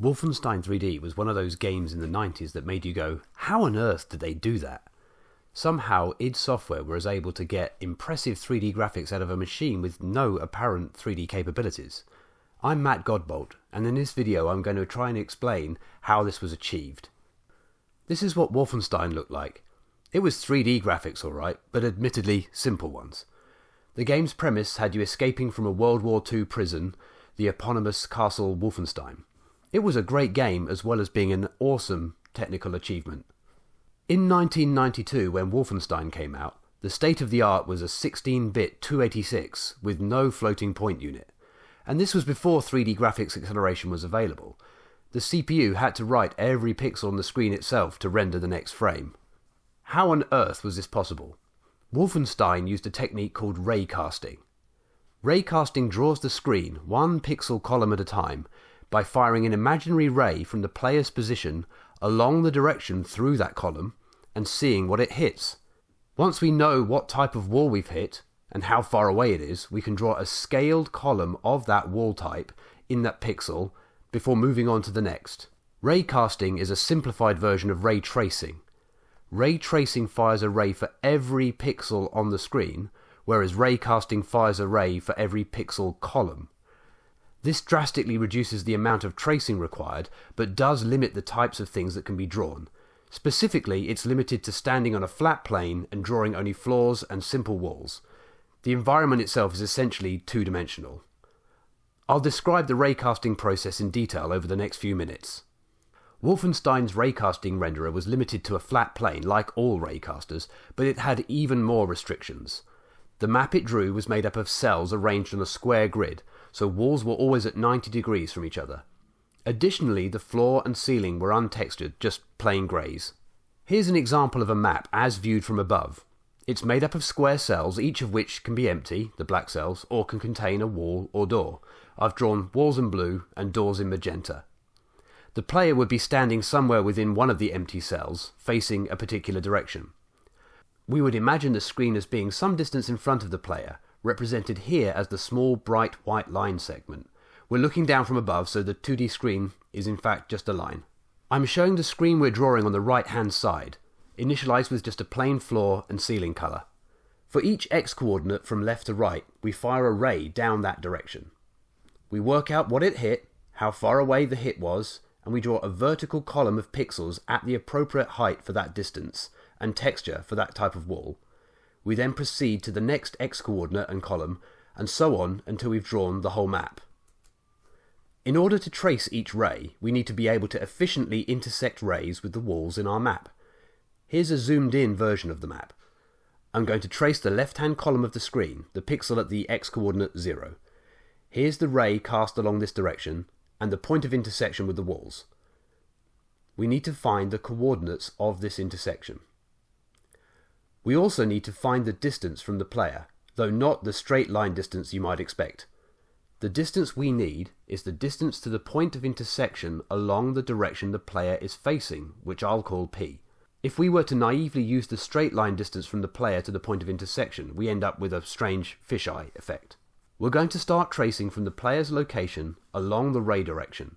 Wolfenstein 3D was one of those games in the 90s that made you go, how on earth did they do that? Somehow, id Software was able to get impressive 3D graphics out of a machine with no apparent 3D capabilities. I'm Matt Godbolt, and in this video I'm going to try and explain how this was achieved. This is what Wolfenstein looked like. It was 3D graphics alright, but admittedly simple ones. The game's premise had you escaping from a World War II prison, the eponymous Castle Wolfenstein. It was a great game as well as being an awesome technical achievement. In 1992, when Wolfenstein came out, the state of the art was a 16 bit 286 with no floating point unit, and this was before 3D graphics acceleration was available. The CPU had to write every pixel on the screen itself to render the next frame. How on earth was this possible? Wolfenstein used a technique called raycasting. Raycasting draws the screen one pixel column at a time by firing an imaginary ray from the player's position along the direction through that column and seeing what it hits. Once we know what type of wall we've hit and how far away it is, we can draw a scaled column of that wall type in that pixel before moving on to the next. Ray casting is a simplified version of ray tracing. Ray tracing fires a ray for every pixel on the screen, whereas ray casting fires a ray for every pixel column. This drastically reduces the amount of tracing required, but does limit the types of things that can be drawn. Specifically, it's limited to standing on a flat plane and drawing only floors and simple walls. The environment itself is essentially two dimensional. I'll describe the raycasting process in detail over the next few minutes. Wolfenstein's raycasting renderer was limited to a flat plane, like all raycasters, but it had even more restrictions. The map it drew was made up of cells arranged on a square grid, so walls were always at 90 degrees from each other. Additionally, the floor and ceiling were untextured, just plain greys. Here's an example of a map as viewed from above. It's made up of square cells, each of which can be empty, the black cells, or can contain a wall or door. I've drawn walls in blue and doors in magenta. The player would be standing somewhere within one of the empty cells, facing a particular direction. We would imagine the screen as being some distance in front of the player, represented here as the small bright white line segment. We're looking down from above, so the 2D screen is in fact just a line. I'm showing the screen we're drawing on the right hand side, initialized with just a plain floor and ceiling color. For each x coordinate from left to right, we fire a ray down that direction. We work out what it hit, how far away the hit was, and we draw a vertical column of pixels at the appropriate height for that distance and texture for that type of wall, we then proceed to the next x coordinate and column, and so on until we've drawn the whole map. In order to trace each ray, we need to be able to efficiently intersect rays with the walls in our map. Here's a zoomed in version of the map. I'm going to trace the left hand column of the screen, the pixel at the x coordinate 0. Here's the ray cast along this direction, and the point of intersection with the walls. We need to find the coordinates of this intersection. We also need to find the distance from the player, though not the straight line distance you might expect. The distance we need is the distance to the point of intersection along the direction the player is facing, which I'll call P. If we were to naively use the straight line distance from the player to the point of intersection, we end up with a strange fisheye effect. We're going to start tracing from the player's location along the ray direction,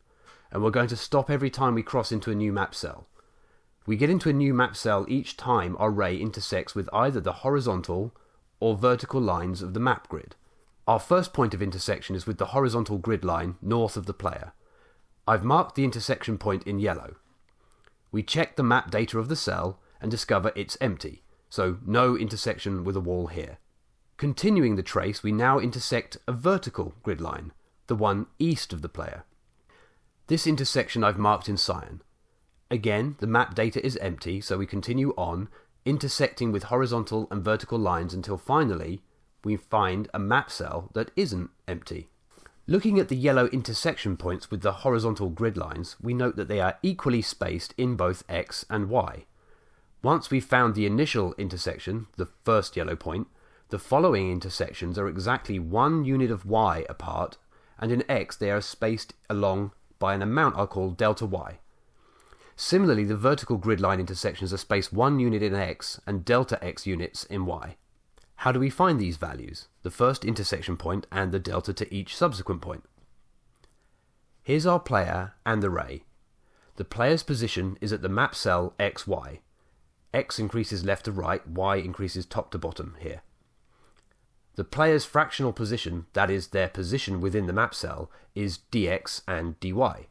and we're going to stop every time we cross into a new map cell. We get into a new map cell each time our ray intersects with either the horizontal or vertical lines of the map grid. Our first point of intersection is with the horizontal grid line north of the player. I've marked the intersection point in yellow. We check the map data of the cell and discover it's empty, so no intersection with a wall here. Continuing the trace, we now intersect a vertical grid line, the one east of the player. This intersection I've marked in cyan. Again, the map data is empty, so we continue on, intersecting with horizontal and vertical lines until finally we find a map cell that isn't empty. Looking at the yellow intersection points with the horizontal grid lines, we note that they are equally spaced in both x and y. Once we've found the initial intersection, the first yellow point, the following intersections are exactly one unit of y apart, and in x they are spaced along by an amount I'll call delta y. Similarly, the vertical grid line intersections are spaced one unit in x and delta x units in y. How do we find these values, the first intersection point and the delta to each subsequent point? Here's our player and the ray. The player's position is at the map cell XY. X increases left to right, Y increases top to bottom here. The player's fractional position, that is, their position within the map cell, is dx and dy.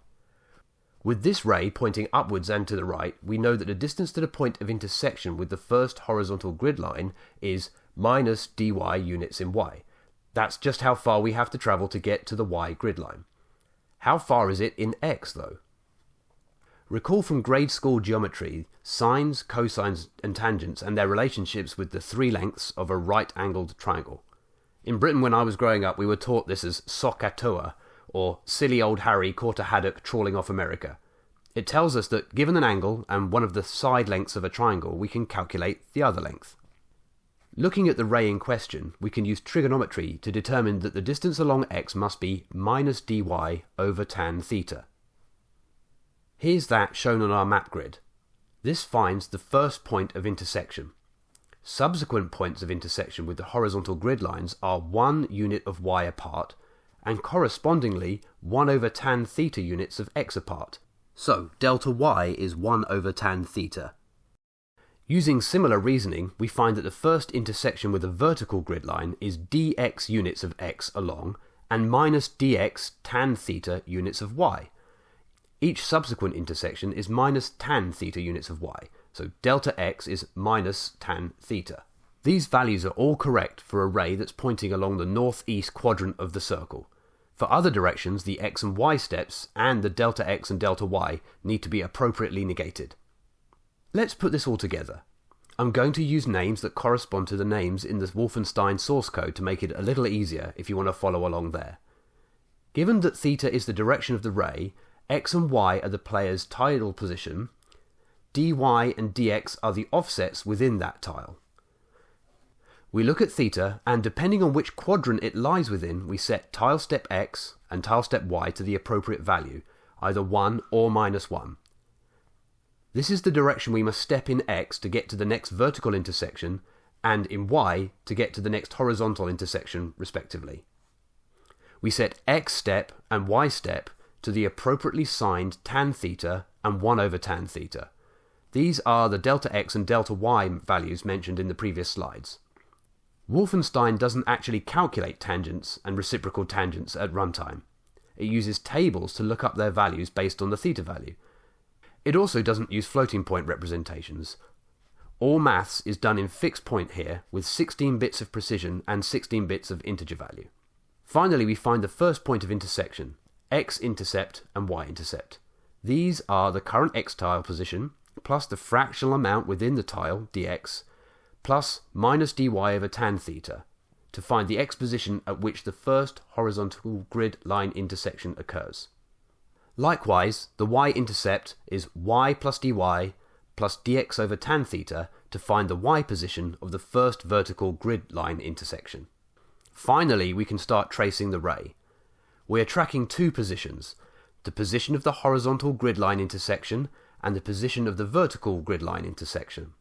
With this ray pointing upwards and to the right, we know that the distance to the point of intersection with the first horizontal grid line is minus dy units in y. That's just how far we have to travel to get to the y grid line. How far is it in x, though? Recall from grade school geometry sines, cosines, and tangents and their relationships with the three lengths of a right angled triangle. In Britain, when I was growing up, we were taught this as SOHCAHTOA, or silly old Harry caught a haddock trawling off America. It tells us that given an angle and one of the side lengths of a triangle, we can calculate the other length. Looking at the ray in question, we can use trigonometry to determine that the distance along x must be minus dy over tan theta. Here's that shown on our map grid. This finds the first point of intersection. Subsequent points of intersection with the horizontal grid lines are 1 unit of y apart, and correspondingly 1 over tan theta units of x apart. So delta y is 1 over tan theta. Using similar reasoning, we find that the first intersection with a vertical grid line is dx units of x along and minus dx tan theta units of y. Each subsequent intersection is minus tan theta units of y, so delta x is minus tan theta. These values are all correct for a ray that's pointing along the northeast quadrant of the circle. For other directions, the x and y steps and the delta x and delta y need to be appropriately negated. Let's put this all together. I'm going to use names that correspond to the names in the Wolfenstein source code to make it a little easier if you want to follow along there. Given that theta is the direction of the ray, x and y are the player's tidal position, dy and dx are the offsets within that tile. We look at theta, and depending on which quadrant it lies within, we set tile step x and tile step y to the appropriate value, either 1 or minus 1. This is the direction we must step in x to get to the next vertical intersection, and in y to get to the next horizontal intersection, respectively. We set x step and y step to the appropriately signed tan theta and 1 over tan theta. These are the delta x and delta y values mentioned in the previous slides. Wolfenstein doesn't actually calculate tangents and reciprocal tangents at runtime. It uses tables to look up their values based on the theta value. It also doesn't use floating point representations. All maths is done in fixed point here with 16 bits of precision and 16 bits of integer value. Finally, we find the first point of intersection, x-intercept and y-intercept. These are the current x tile position plus the fractional amount within the tile, dx, plus minus dy over tan theta, to find the x position at which the first horizontal grid line intersection occurs. Likewise, the y-intercept is y plus dy plus dx over tan theta to find the y position of the first vertical grid line intersection. Finally, we can start tracing the ray. We are tracking two positions, the position of the horizontal grid line intersection and the position of the vertical grid line intersection.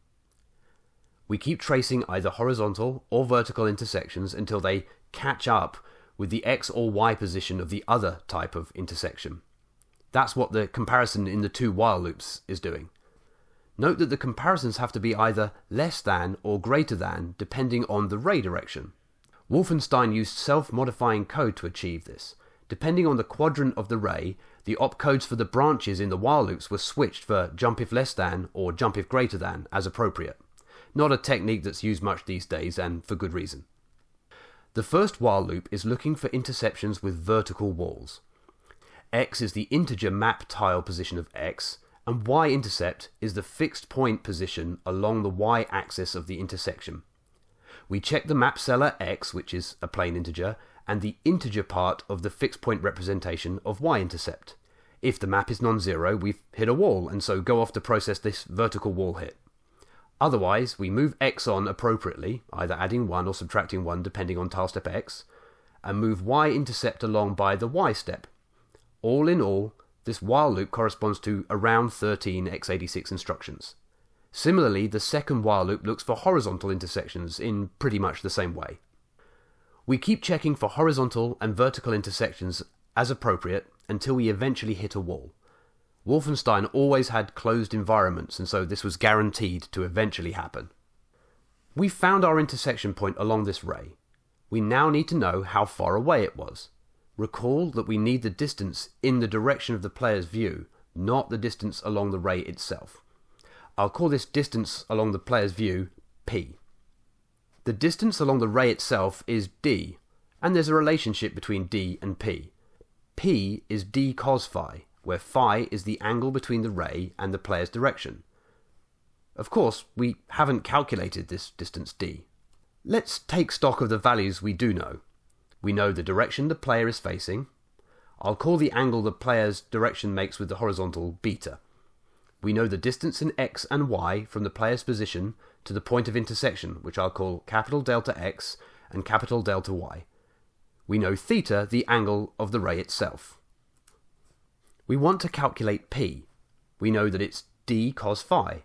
We keep tracing either horizontal or vertical intersections until they catch up with the x or y position of the other type of intersection. That's what the comparison in the two while loops is doing. Note that the comparisons have to be either less than or greater than depending on the ray direction. Wolfenstein used self-modifying code to achieve this, Depending on the quadrant of the ray, the opcodes for the branches in the while loops were switched for jump if less than or jump if greater than as appropriate. Not a technique that's used much these days and for good reason. The first while loop is looking for interceptions with vertical walls. X is the integer map tile position of X, and Y intercept is the fixed point position along the Y axis of the intersection. We check the map cell X, which is a plain integer, and the integer part of the fixed point representation of y-intercept. If the map is non-zero, we've hit a wall, and so go off to process this vertical wall hit. Otherwise, we move x on appropriately, either adding 1 or subtracting 1 depending on tile step x, and move y-intercept along by the y step. All in all, this while loop corresponds to around 13 x86 instructions. Similarly, the second while loop looks for horizontal intersections in pretty much the same way. We keep checking for horizontal and vertical intersections as appropriate until we eventually hit a wall. Wolfenstein always had closed environments, and so this was guaranteed to eventually happen. We found our intersection point along this ray. We now need to know how far away it was. Recall that we need the distance in the direction of the player's view, not the distance along the ray itself. I'll call this distance along the player's view p. The distance along the ray itself is d, and there's a relationship between d and p. p is d cos phi, where phi is the angle between the ray and the player's direction. Of course, we haven't calculated this distance d. Let's take stock of the values we do know. We know the direction the player is facing. I'll call the angle the player's direction makes with the horizontal beta. We know the distance in x and y from the player's position to the point of intersection, which I'll call capital delta x and capital delta y. We know theta, the angle of the ray itself. We want to calculate p. We know that it's d cos phi.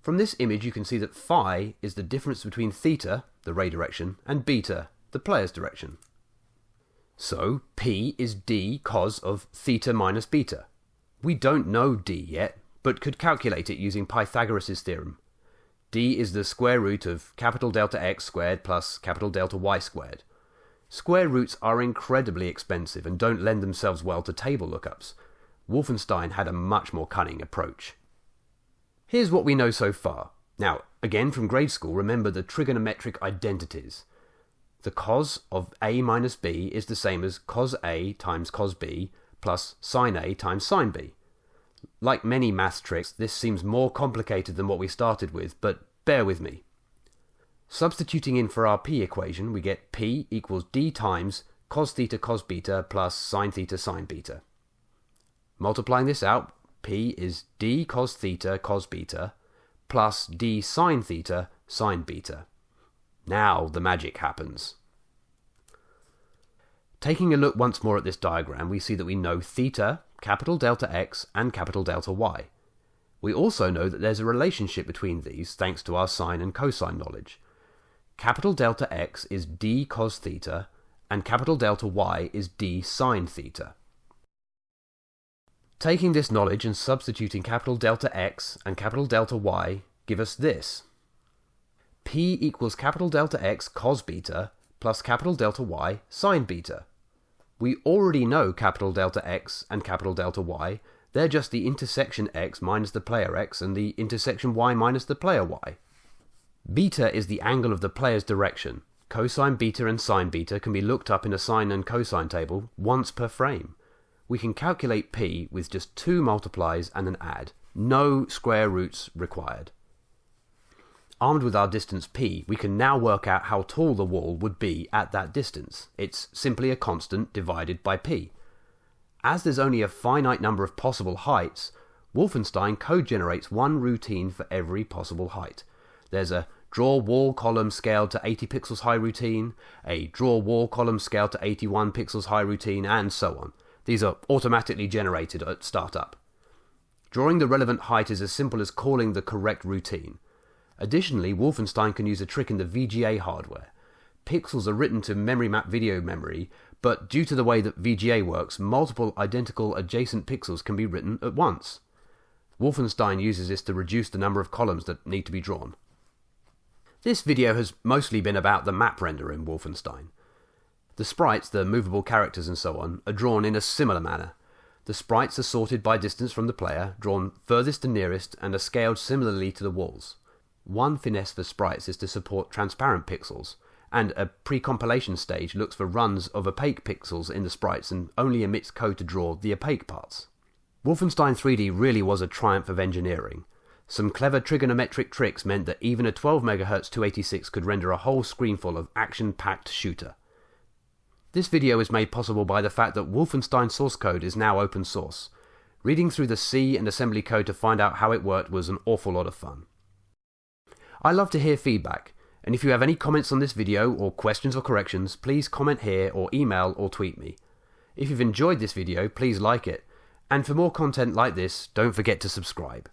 From this image you can see that phi is the difference between theta, the ray direction, and beta, the player's direction. So P is d cos of theta minus beta. We don't know d yet, but could calculate it using Pythagoras' theorem. d is the square root of capital delta x squared plus capital delta y squared. Square roots are incredibly expensive and don't lend themselves well to table lookups. Wolfenstein had a much more cunning approach. Here's what we know so far. Now, again from grade school, remember the trigonometric identities. The cos of a minus b is the same as cos a times cos b plus sine a times sine b. Like many math tricks, this seems more complicated than what we started with, but bear with me. Substituting in for our p equation, we get p equals d times cos theta cos beta plus sine theta sine beta. Multiplying this out, p is d cos theta cos beta plus d sine theta sine beta. Now the magic happens. Taking a look once more at this diagram, we see that we know theta, capital delta x, and capital delta y. We also know that there's a relationship between these thanks to our sine and cosine knowledge. Capital delta x is d cos theta, and capital delta y is d sine theta. Taking this knowledge and substituting capital delta x and capital delta y give us this. P equals capital delta X cos beta plus capital delta Y sine beta. We already know capital delta X and capital delta Y. They're just the intersection X minus the player X and the intersection Y minus the player Y. Beta is the angle of the player's direction. Cosine beta and sine beta can be looked up in a sine and cosine table once per frame. We can calculate P with just two multiplies and an add. No square roots required. Armed with our distance p, we can now work out how tall the wall would be at that distance. It's simply a constant divided by p. As there's only a finite number of possible heights, Wolfenstein code generates one routine for every possible height. There's a draw wall column scaled to 80 pixels high routine, a draw wall column scaled to 81 pixels high routine, and so on. These are automatically generated at startup. Drawing the relevant height is as simple as calling the correct routine. Additionally, Wolfenstein can use a trick in the VGA hardware. Pixels are written to memory map video memory, but due to the way that VGA works, multiple identical adjacent pixels can be written at once. Wolfenstein uses this to reduce the number of columns that need to be drawn. This video has mostly been about the map render in Wolfenstein. The sprites, the movable characters and so on, are drawn in a similar manner. The sprites are sorted by distance from the player, drawn furthest to nearest, and are scaled similarly to the walls. One finesse for sprites is to support transparent pixels, and a pre-compilation stage looks for runs of opaque pixels in the sprites and only emits code to draw the opaque parts. Wolfenstein 3D really was a triumph of engineering. Some clever trigonometric tricks meant that even a 12 MHz 286 could render a whole screenful of action-packed shooter. This video is made possible by the fact that Wolfenstein source code is now open source. Reading through the C and assembly code to find out how it worked was an awful lot of fun. I love to hear feedback, and if you have any comments on this video or questions or corrections, please comment here or email or tweet me. If you've enjoyed this video, please like it, and for more content like this, don't forget to subscribe.